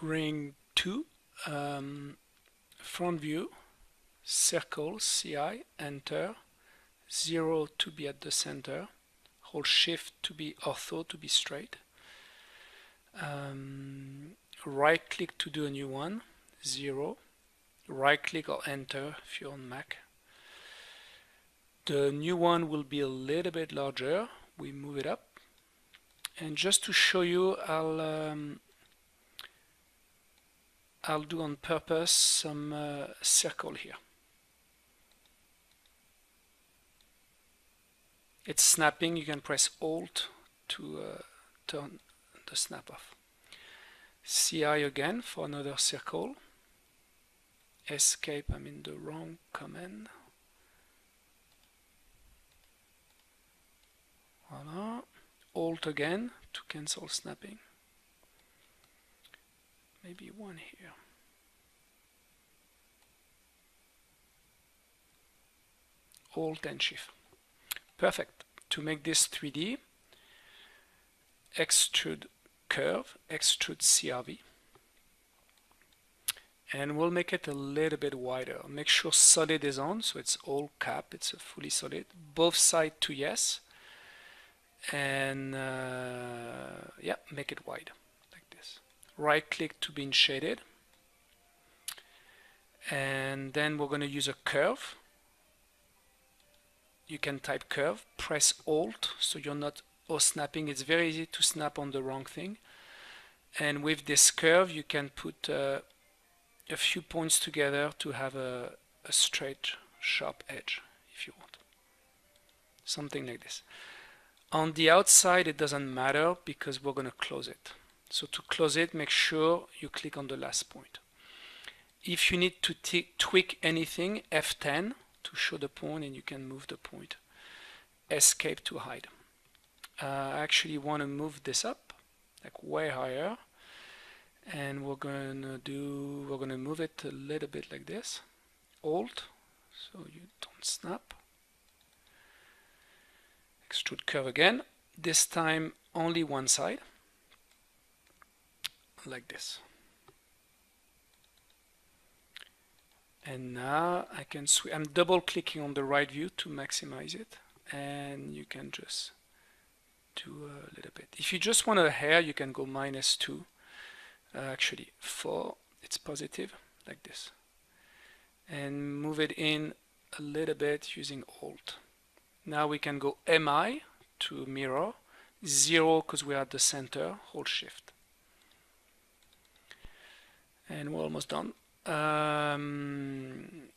ring 2 um, front view circle CI enter 0 to be at the center hold shift to be ortho to be straight. Um, right click to do a new one 0 right click or enter if you're on Mac. The new one will be a little bit larger. We move it up. And just to show you I'll um, I'll do on purpose some uh, circle here. It's snapping. You can press alt to uh, turn the snap off. CI again for another circle. Escape I'm in the wrong command. Voila alt again to cancel snapping maybe one here. Alt and shift perfect. To make this 3d extrude curve extrude CRV and we'll make it a little bit wider. Make sure solid is on so it's all cap it's a fully solid. Both side to yes. And uh, yeah make it wide right click to be shaded. And then we're going to use a curve. You can type curve press alt so you're not or snapping. It's very easy to snap on the wrong thing. And with this curve you can put uh, a few points together to have a, a straight sharp edge if you want. Something like this. On the outside it doesn't matter because we're going to close it so to close it make sure you click on the last point. If you need to tweak anything F10 to show the point and you can move the point. Escape to hide. Uh, I actually want to move this up like way higher. And we're gonna do we're gonna move it a little bit like this. Alt so you don't snap. Extrude curve again. This time only one side like this. And now I can I'm double clicking on the right view to maximize it. And you can just do a little bit. If you just want a hair you can go minus 2 uh, actually 4 it's positive like this. And move it in a little bit using alt. Now we can go MI to mirror. 0 because we're at the center. Hold shift and we're almost done. Um,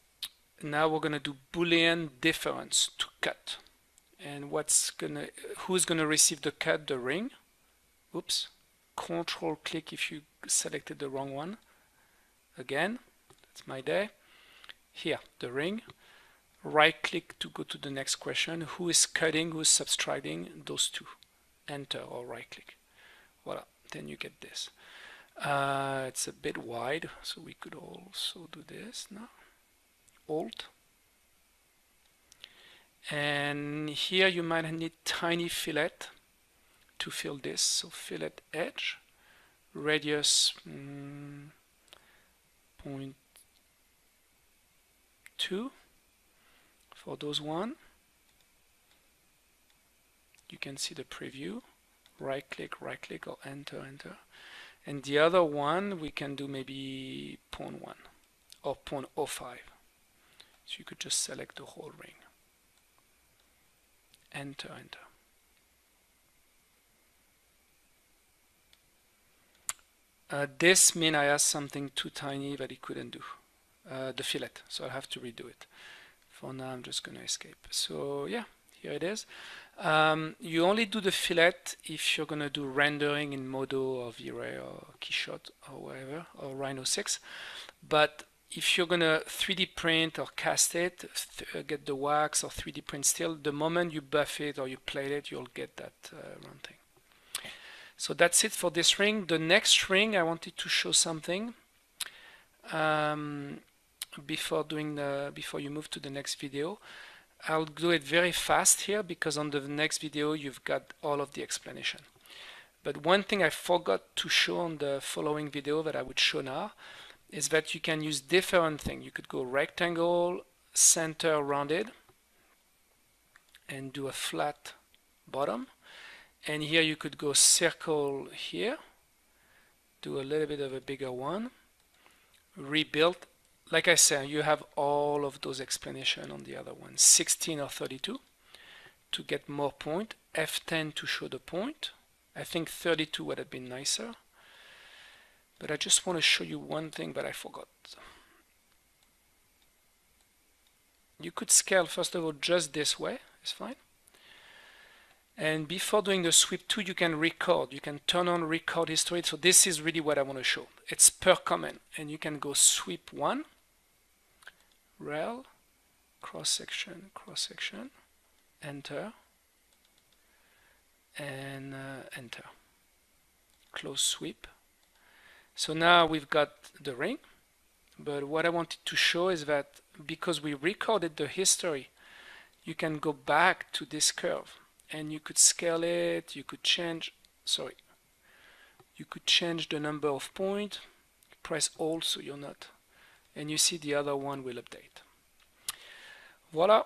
now we're gonna do boolean difference to cut. And what's gonna who's gonna receive the cut? The ring? Oops. Control click if you selected the wrong one. Again that's my day. Here the ring. Right click to go to the next question. Who is cutting? Who's subtracting? Those two. Enter or right click. Voila then you get this uh, it's a bit wide so we could also do this now. Alt. And here you might need tiny fillet to fill this. So fillet edge radius mm, point two. For those one you can see the preview. Right click right click or enter enter and the other one we can do maybe 0.1 or 0.05 so you could just select the whole ring. Enter enter. Uh, this mean I asked something too tiny that it couldn't do. Uh, the fillet. So I have to redo it. For now I'm just gonna escape. So yeah here it is um, you only do the fillet if you're gonna do rendering in Modo or V-Ray or Keyshot or whatever or Rhino 6 but if you're gonna 3D print or cast it, th uh, get the wax or 3D print still, the moment you buff it or you plate it, you'll get that uh, round thing. So that's it for this ring. The next ring, I wanted to show something um, before doing the before you move to the next video. I'll do it very fast here because on the next video you've got all of the explanation. but one thing I forgot to show on the following video that I would show now is that you can use different things. You could go rectangle, center rounded, and do a flat bottom. And here you could go circle here, do a little bit of a bigger one, rebuild. Like I said, you have all of those explanation on the other one, 16 or 32 to get more point, F10 to show the point. I think 32 would have been nicer. But I just want to show you one thing that I forgot. You could scale first of all just this way, it's fine. And before doing the sweep 2, you can record. You can turn on record history. So this is really what I want to show. It's per comment. And you can go sweep 1, rail, cross section, cross section, enter, and uh, enter. Close sweep. So now we've got the ring. But what I wanted to show is that because we recorded the history, you can go back to this curve and you could scale it, you could change, sorry, you could change the number of point, press Alt so you're not, and you see the other one will update. Voila,